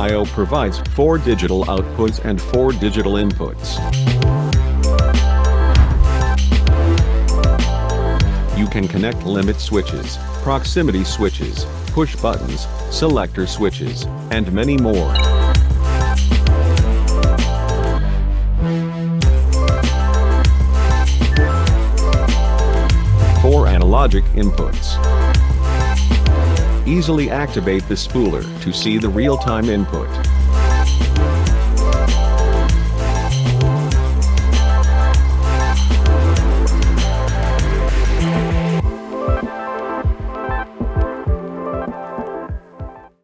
Trio provides 4 digital outputs and 4 digital inputs. You can connect limit switches, proximity switches, push buttons, selector switches, and many more. Four analogic inputs. Easily activate the spooler to see the real-time input.